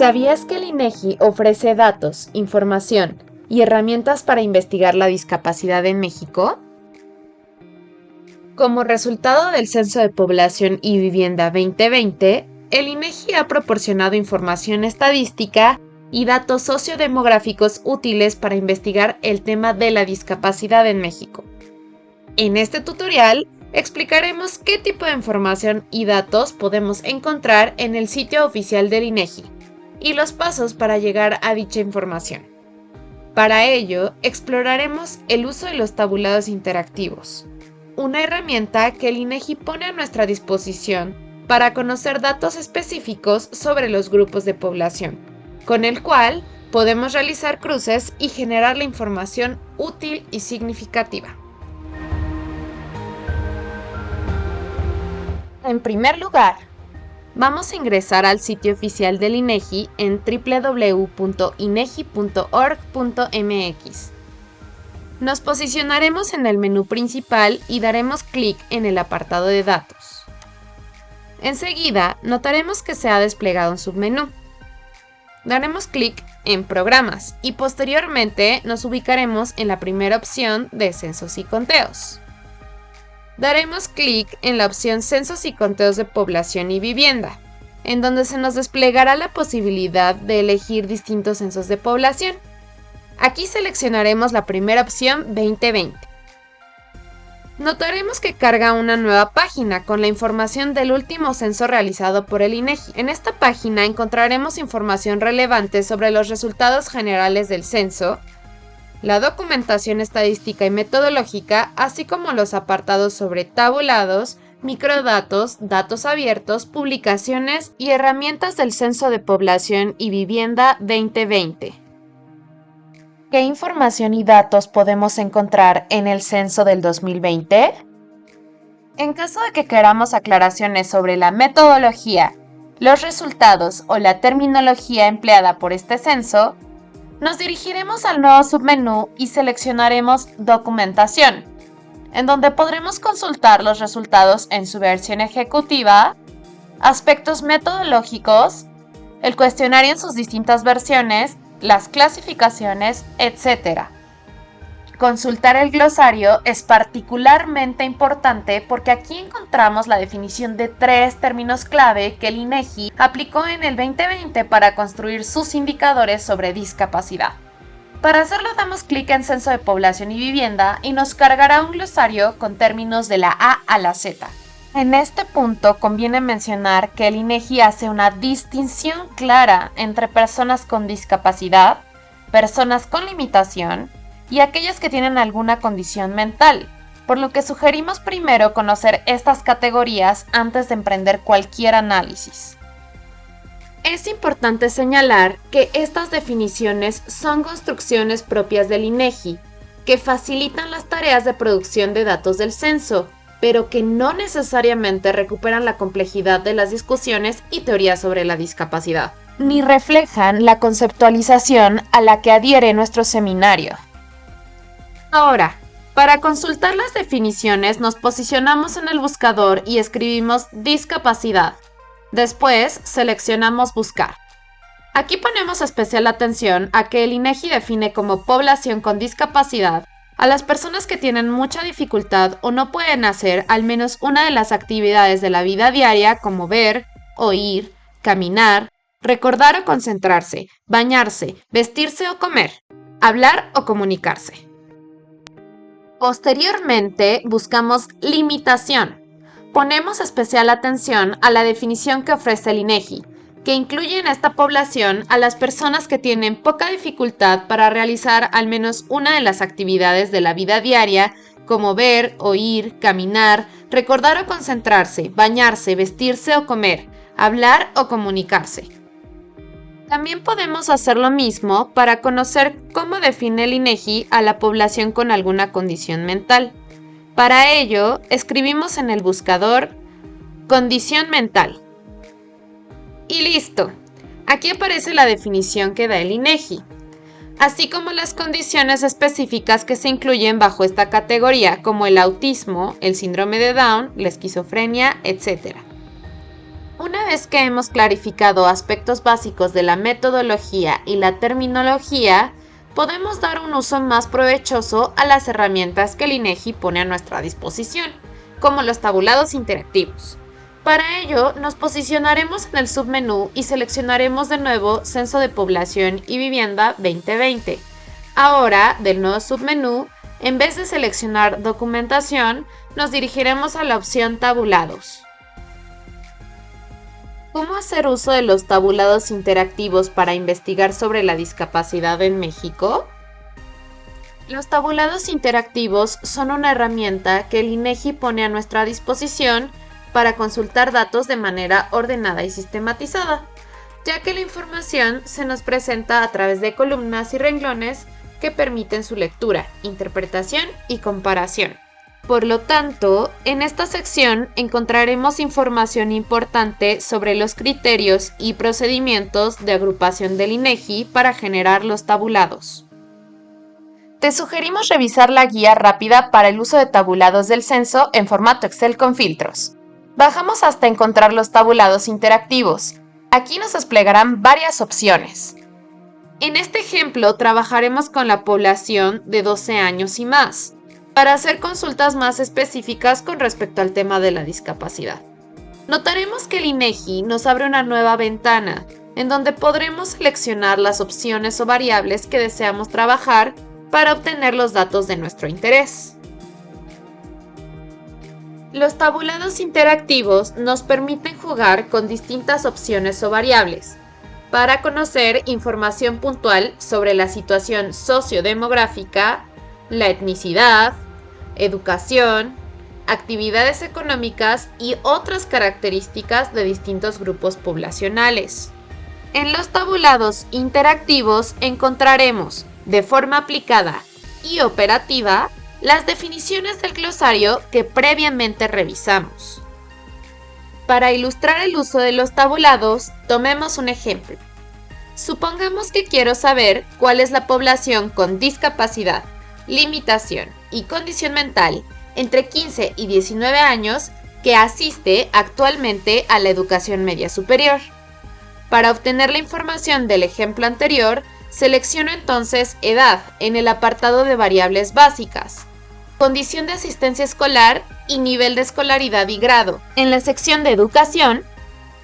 ¿Sabías que el INEGI ofrece datos, información y herramientas para investigar la discapacidad en México? Como resultado del Censo de Población y Vivienda 2020, el INEGI ha proporcionado información estadística y datos sociodemográficos útiles para investigar el tema de la discapacidad en México. En este tutorial explicaremos qué tipo de información y datos podemos encontrar en el sitio oficial del INEGI y los pasos para llegar a dicha información. Para ello, exploraremos el uso de los tabulados interactivos, una herramienta que el INEGI pone a nuestra disposición para conocer datos específicos sobre los grupos de población, con el cual podemos realizar cruces y generar la información útil y significativa. En primer lugar, vamos a ingresar al sitio oficial del INEGI en www.inegi.org.mx. Nos posicionaremos en el menú principal y daremos clic en el apartado de datos. Enseguida, notaremos que se ha desplegado un submenú. Daremos clic en Programas y posteriormente nos ubicaremos en la primera opción de Censos y Conteos daremos clic en la opción Censos y Conteos de Población y Vivienda, en donde se nos desplegará la posibilidad de elegir distintos censos de población. Aquí seleccionaremos la primera opción 2020. Notaremos que carga una nueva página con la información del último censo realizado por el INEGI. En esta página encontraremos información relevante sobre los resultados generales del censo, la documentación estadística y metodológica, así como los apartados sobre tabulados, microdatos, datos abiertos, publicaciones y herramientas del Censo de Población y Vivienda 2020. ¿Qué información y datos podemos encontrar en el censo del 2020? En caso de que queramos aclaraciones sobre la metodología, los resultados o la terminología empleada por este censo, nos dirigiremos al nuevo submenú y seleccionaremos Documentación, en donde podremos consultar los resultados en su versión ejecutiva, aspectos metodológicos, el cuestionario en sus distintas versiones, las clasificaciones, etc. Consultar el glosario es particularmente importante porque aquí encontramos la definición de tres términos clave que el INEGI aplicó en el 2020 para construir sus indicadores sobre discapacidad. Para hacerlo damos clic en Censo de Población y Vivienda y nos cargará un glosario con términos de la A a la Z. En este punto conviene mencionar que el INEGI hace una distinción clara entre personas con discapacidad, personas con limitación, y aquellas que tienen alguna condición mental, por lo que sugerimos primero conocer estas categorías antes de emprender cualquier análisis. Es importante señalar que estas definiciones son construcciones propias del INEGI, que facilitan las tareas de producción de datos del censo, pero que no necesariamente recuperan la complejidad de las discusiones y teorías sobre la discapacidad, ni reflejan la conceptualización a la que adhiere nuestro seminario. Ahora, para consultar las definiciones nos posicionamos en el buscador y escribimos discapacidad. Después seleccionamos buscar. Aquí ponemos especial atención a que el INEGI define como población con discapacidad a las personas que tienen mucha dificultad o no pueden hacer al menos una de las actividades de la vida diaria como ver, oír, caminar, recordar o concentrarse, bañarse, vestirse o comer, hablar o comunicarse. Posteriormente, buscamos limitación. Ponemos especial atención a la definición que ofrece el INEGI, que incluye en esta población a las personas que tienen poca dificultad para realizar al menos una de las actividades de la vida diaria, como ver, oír, caminar, recordar o concentrarse, bañarse, vestirse o comer, hablar o comunicarse. También podemos hacer lo mismo para conocer cómo define el INEGI a la población con alguna condición mental. Para ello, escribimos en el buscador condición mental. Y listo. Aquí aparece la definición que da el INEGI, así como las condiciones específicas que se incluyen bajo esta categoría, como el autismo, el síndrome de Down, la esquizofrenia, etc. Una vez que hemos clarificado aspectos básicos de la metodología y la terminología, podemos dar un uso más provechoso a las herramientas que el INEGI pone a nuestra disposición, como los tabulados interactivos. Para ello, nos posicionaremos en el submenú y seleccionaremos de nuevo Censo de Población y Vivienda 2020. Ahora, del nuevo submenú, en vez de seleccionar Documentación, nos dirigiremos a la opción Tabulados. ¿Cómo hacer uso de los tabulados interactivos para investigar sobre la discapacidad en México? Los tabulados interactivos son una herramienta que el INEGI pone a nuestra disposición para consultar datos de manera ordenada y sistematizada, ya que la información se nos presenta a través de columnas y renglones que permiten su lectura, interpretación y comparación. Por lo tanto, en esta sección encontraremos información importante sobre los criterios y procedimientos de agrupación del INEGI para generar los tabulados. Te sugerimos revisar la guía rápida para el uso de tabulados del censo en formato Excel con filtros. Bajamos hasta encontrar los tabulados interactivos. Aquí nos desplegarán varias opciones. En este ejemplo trabajaremos con la población de 12 años y más para hacer consultas más específicas con respecto al tema de la discapacidad. Notaremos que el INEGI nos abre una nueva ventana en donde podremos seleccionar las opciones o variables que deseamos trabajar para obtener los datos de nuestro interés. Los tabulados interactivos nos permiten jugar con distintas opciones o variables para conocer información puntual sobre la situación sociodemográfica, la etnicidad, educación, actividades económicas y otras características de distintos grupos poblacionales. En los tabulados interactivos encontraremos, de forma aplicada y operativa, las definiciones del glosario que previamente revisamos. Para ilustrar el uso de los tabulados, tomemos un ejemplo. Supongamos que quiero saber cuál es la población con discapacidad, limitación y condición mental entre 15 y 19 años que asiste actualmente a la educación media superior. Para obtener la información del ejemplo anterior, selecciono entonces edad en el apartado de variables básicas, condición de asistencia escolar y nivel de escolaridad y grado en la sección de educación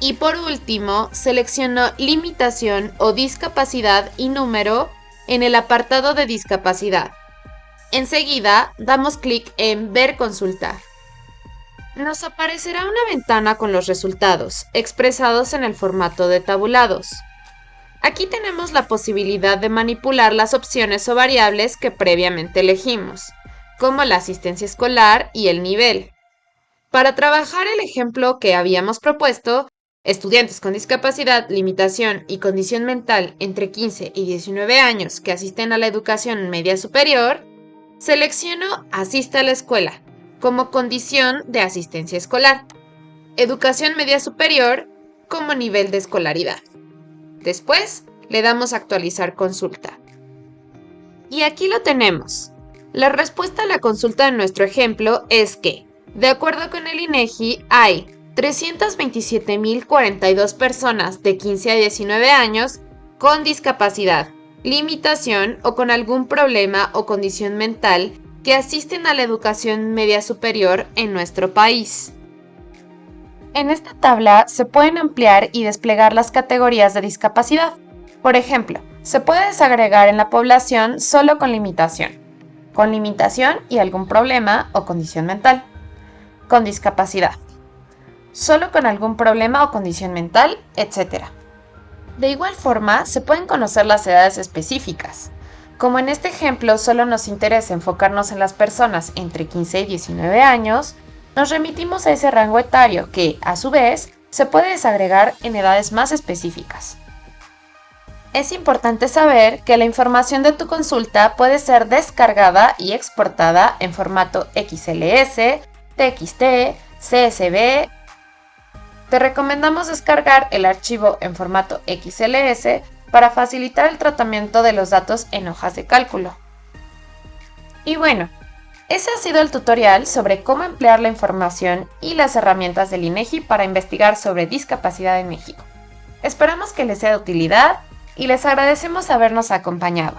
y por último selecciono limitación o discapacidad y número en el apartado de discapacidad. Enseguida damos clic en Ver consultar. Nos aparecerá una ventana con los resultados, expresados en el formato de tabulados. Aquí tenemos la posibilidad de manipular las opciones o variables que previamente elegimos, como la asistencia escolar y el nivel. Para trabajar el ejemplo que habíamos propuesto, estudiantes con discapacidad, limitación y condición mental entre 15 y 19 años que asisten a la educación media superior, Selecciono Asista a la escuela como condición de asistencia escolar. Educación media superior como nivel de escolaridad. Después le damos Actualizar consulta. Y aquí lo tenemos. La respuesta a la consulta de nuestro ejemplo es que, de acuerdo con el INEGI, hay 327.042 personas de 15 a 19 años con discapacidad limitación o con algún problema o condición mental que asisten a la educación media superior en nuestro país. En esta tabla se pueden ampliar y desplegar las categorías de discapacidad. Por ejemplo, se puede desagregar en la población solo con limitación, con limitación y algún problema o condición mental, con discapacidad, solo con algún problema o condición mental, etc. De igual forma, se pueden conocer las edades específicas. Como en este ejemplo solo nos interesa enfocarnos en las personas entre 15 y 19 años, nos remitimos a ese rango etario que, a su vez, se puede desagregar en edades más específicas. Es importante saber que la información de tu consulta puede ser descargada y exportada en formato XLS, TXT, CSV te recomendamos descargar el archivo en formato XLS para facilitar el tratamiento de los datos en hojas de cálculo. Y bueno, Ese ha sido el tutorial sobre cómo emplear la información y las herramientas del INEGI para investigar sobre discapacidad en México. Esperamos que les sea de utilidad y les agradecemos habernos acompañado.